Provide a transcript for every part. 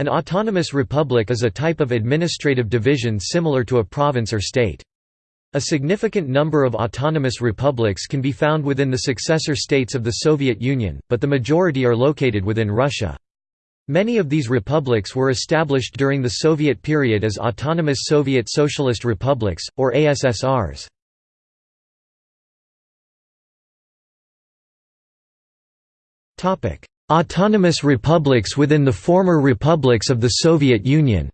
An autonomous republic is a type of administrative division similar to a province or state. A significant number of autonomous republics can be found within the successor states of the Soviet Union, but the majority are located within Russia. Many of these republics were established during the Soviet period as autonomous Soviet Socialist Republics, or ASSRs. Autonomous republics within the former republics of the Soviet Union.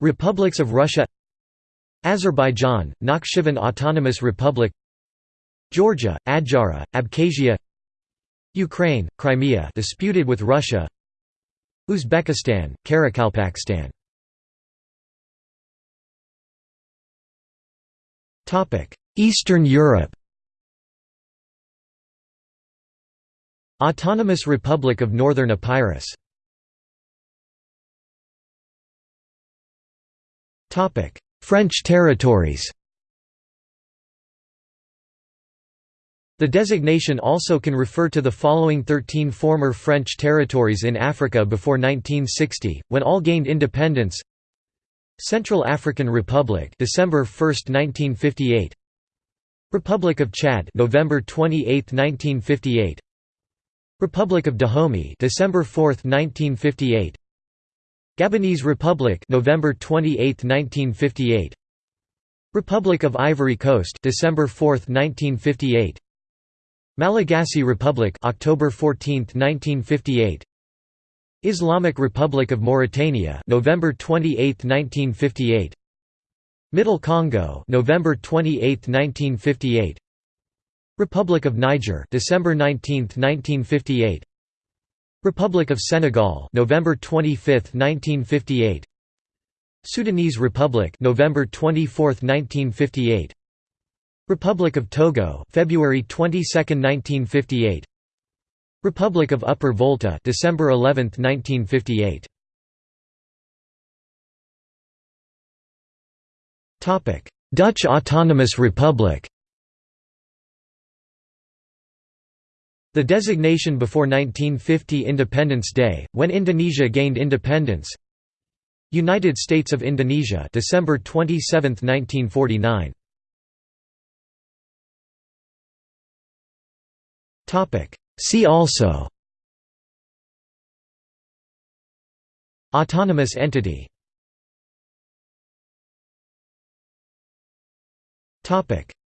Republics of Russia. Azerbaijan, Nakhchivan Autonomous Republic. Georgia, Adjara, Abkhazia. Ukraine, Crimea disputed with Russia. Uzbekistan, Karakalpakstan. Eastern Europe Autonomous Republic of Northern Epirus. French territories. The designation also can refer to the following 13 former French territories in Africa before 1960, when all gained independence. Central African Republic December 1, 1958 Republic of Chad November 28, 1958 Republic of Dahomey December 4, 1958 Gabonese Republic November 28, 1958 Republic of Ivory Coast December 4, 1958 Malagasy Republic October 14, 1958 Islamic Republic of Mauritania November 28, 1958 Middle Congo November 28, 1958 Republic of Niger December 19, 1958 Republic of Senegal November 25, 1958 Sudanese Republic November 24, 1958 Republic of Togo February 22, 1958 Republic of Upper Volta December 11, 1958 Topic Dutch Autonomous Republic The designation before 1950 Independence Day, when Indonesia gained independence. United States of Indonesia December 27, 1949 See also. Autonomous entity.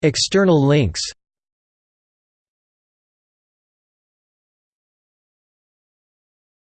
External links